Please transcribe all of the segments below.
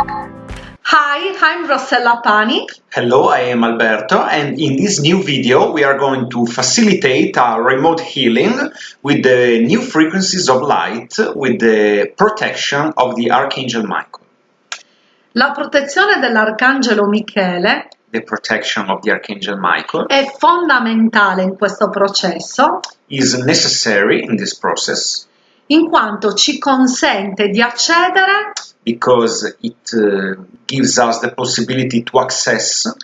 Hi, I'm Rossella Pani. Hello, I am Alberto and in this new video we are going to facilitate a remote healing with the new frequencies of light with the protection of the Archangel Michael. La protezione dell'Arcangelo Michele The protection of the Archangel Michael è fondamentale in questo processo is necessary in this process in quanto ci consente di accedere because it uh, gives us the possibility to access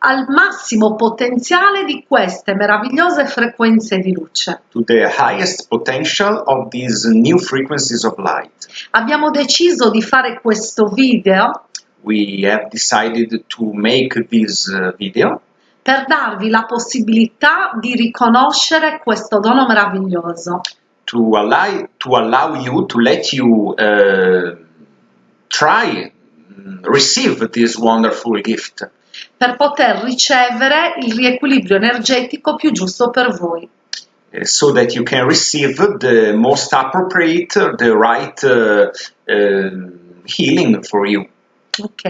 al massimo potenziale di queste meravigliose frequenze di luce. to the highest potential of these new frequencies of light. Abbiamo deciso di fare questo video We have decided to make this uh, video per darvi la possibilità di riconoscere questo dono meraviglioso. To allow to allow you to let you uh, try mm, receive this wonderful gift per poter ricevere il riequilibrio energetico più giusto per voi. uh, so that you can receive the most appropriate the right uh, uh, healing for you Ok,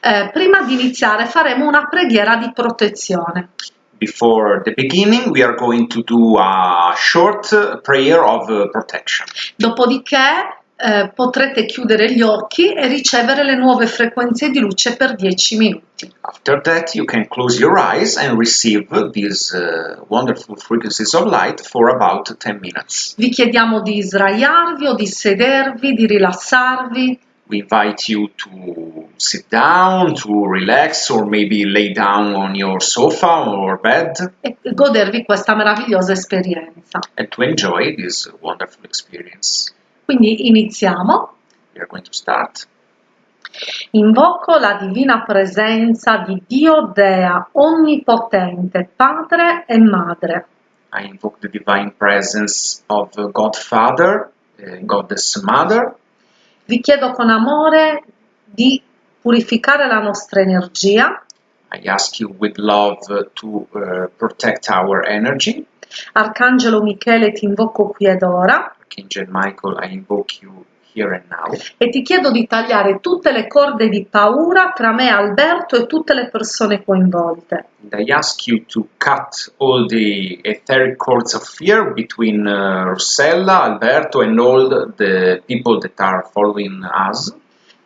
Eh, prima di iniziare faremo una preghiera di protezione. Before the beginning we are going to do a short prayer of uh, protection. Dopodiché eh, potrete chiudere gli occhi e ricevere le nuove frequenze di luce per 10 minuti. after that you can close your eyes and receive these uh, wonderful frequencies of light for about 10 minutes. Vi chiediamo di sdraiarvi o di sedervi, di rilassarvi we invite you to sit down, to relax, or maybe lay down on your sofa or bed e godervi questa meravigliosa esperienza. and to enjoy this wonderful experience. Quindi iniziamo. We are going to start. Invoco la divina presenza di Dio Dea, onnipotente, Padre e Madre. I invoke the divine presence of uh, God Father, uh, Goddess Mother. Vi chiedo con amore di purificare la nostra energia, I ask you with love to uh, protect our energy. Arcangelo Michele ti invoco qui ed ora Archangel Michael, I invoke you here and now. e ti chiedo di tagliare tutte le corde di paura tra me, Alberto e tutte le persone coinvolte. And I ask you to cut all the etheric cords of fear between uh, Rossella, Alberto, and all the people that are following us.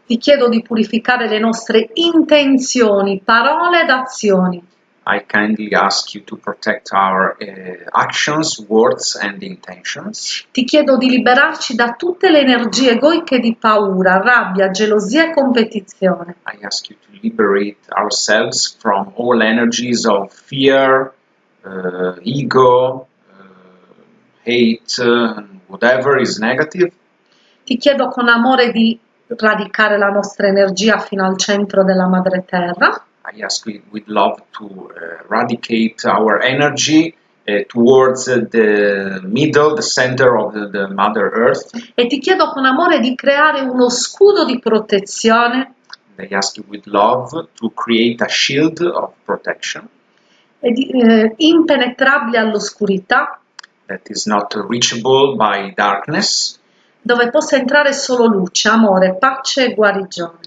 Ti chiedo di purificare le nostre intenzioni, parole ed azioni. I kindly ask you to protect our uh, actions, words, and intentions. Ti chiedo di liberarci da tutte le energie egoiche di paura, rabbia, gelosia e competizione. I ask you to liberate ourselves from all energies of fear, uh, ego, uh, hate, uh, whatever is negative. Ti chiedo con amore di radicare la nostra energia fino al centro della madre terra. I ask you with love to uh, eradicate our energy uh, towards the middle, the center of the, the Mother Earth. E ti chiedo con amore di creare uno scudo di protezione I ask you with love to create a shield of protection e di- eh, impenetrabile all'oscurità, that is not reachable by darkness, dove possa entrare solo luce, amore, pace e guarigione.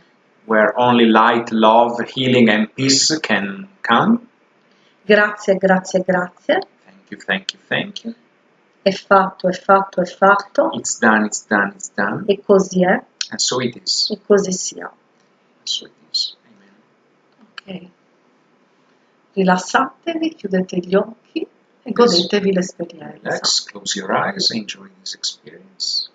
Where only light, love, healing, and peace can come. Grazie, grazie, grazie. Thank you, thank you, thank you. È fatto, è fatto, è fatto. It's done, it's done, it's done. E così è, And so it is. e così sia. So it is. Amen. Ok. Rilassatevi, chiudete gli occhi e godetevi l'esperienza. Relax, close your eyes, enjoy this experience.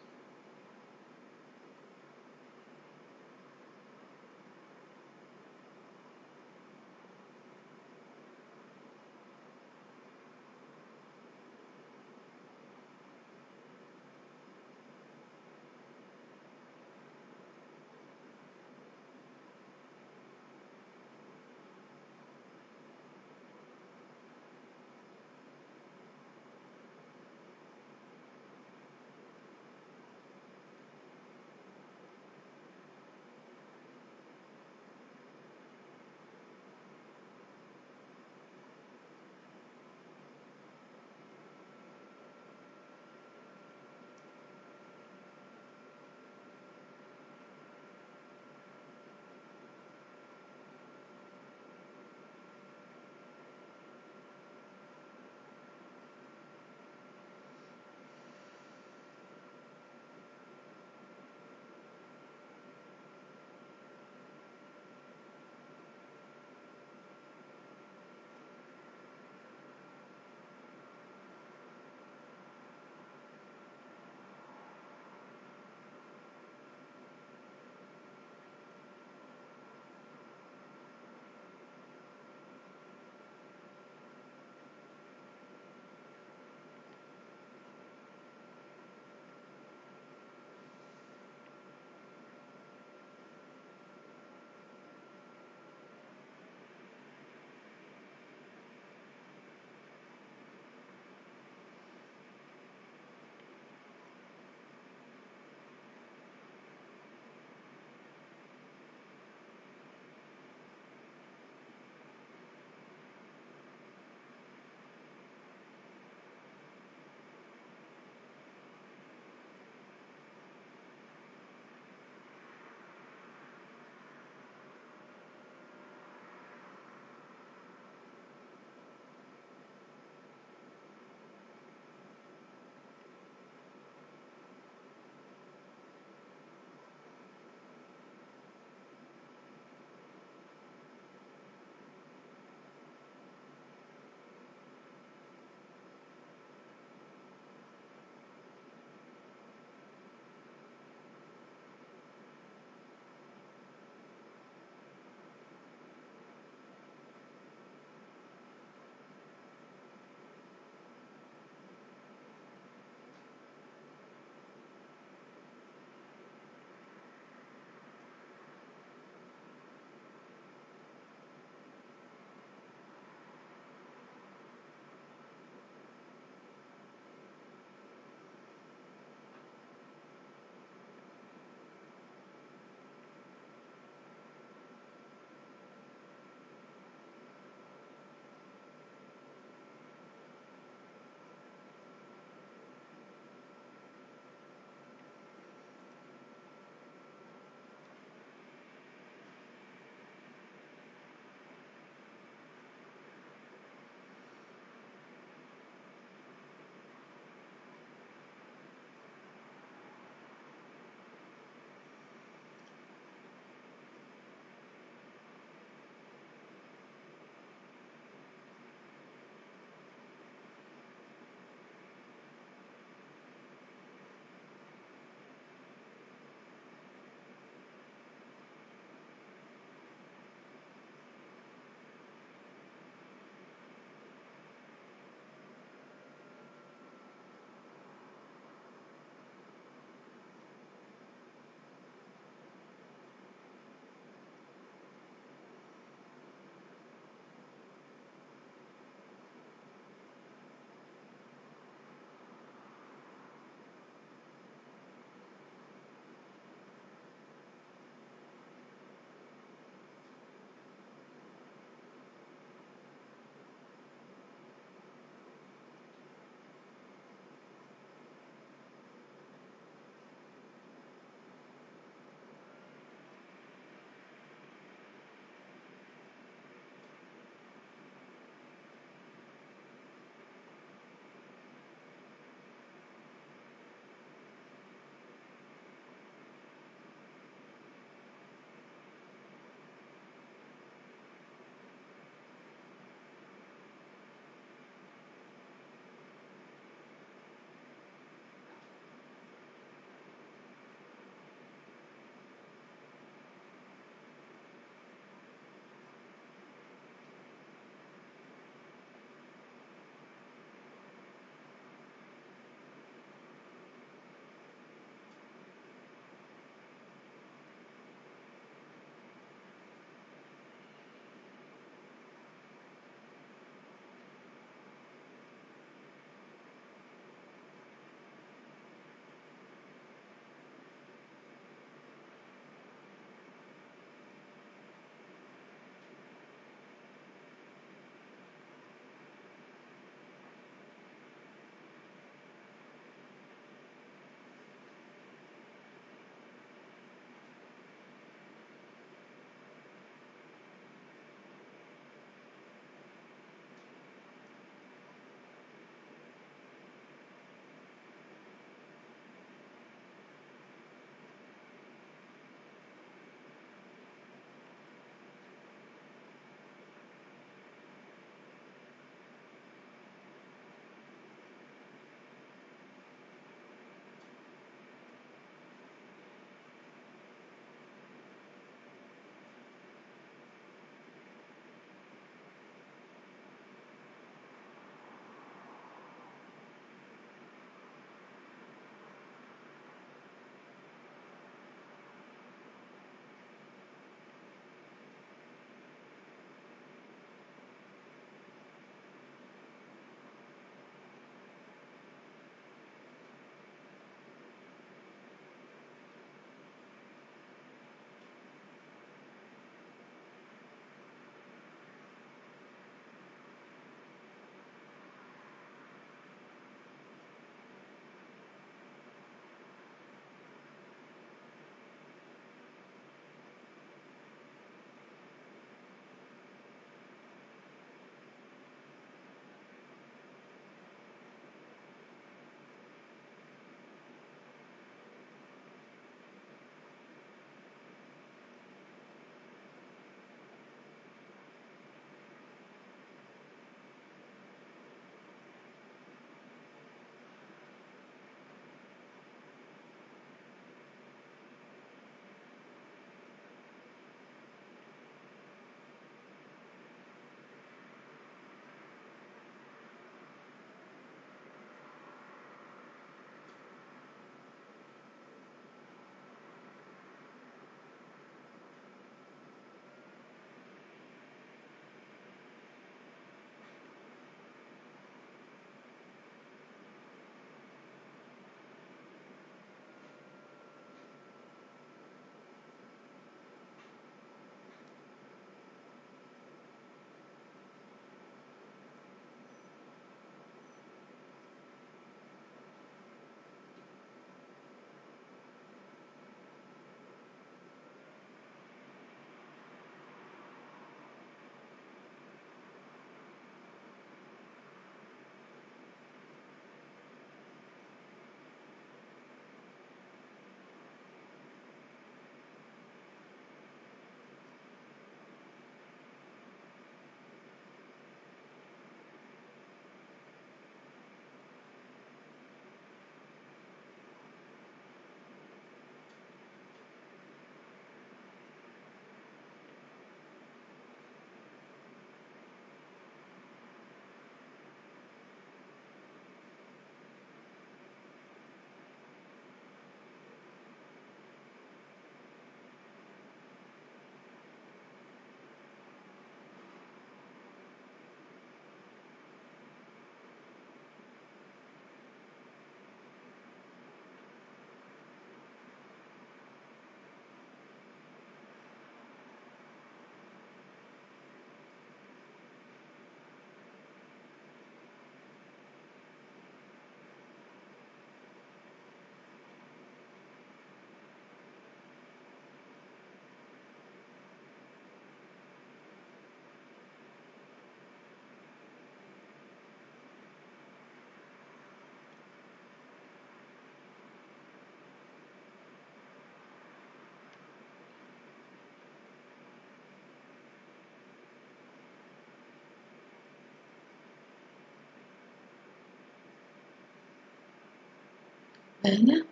Bene.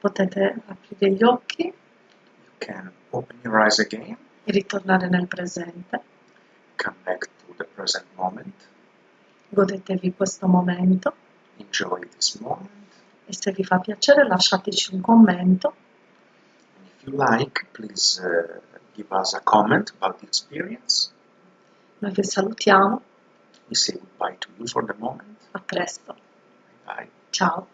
Potete aprire gli occhi You can open your eyes again, e ritornare nel presente. come back to the present moment, Godetevi questo momento enjoy this moment. e se vi fa piacere lasciateci un commento. And if you like, please uh, give us a comment about the experience. Noi vi salutiamo, We say goodbye to you for the moment. a presto, Bye. ciao!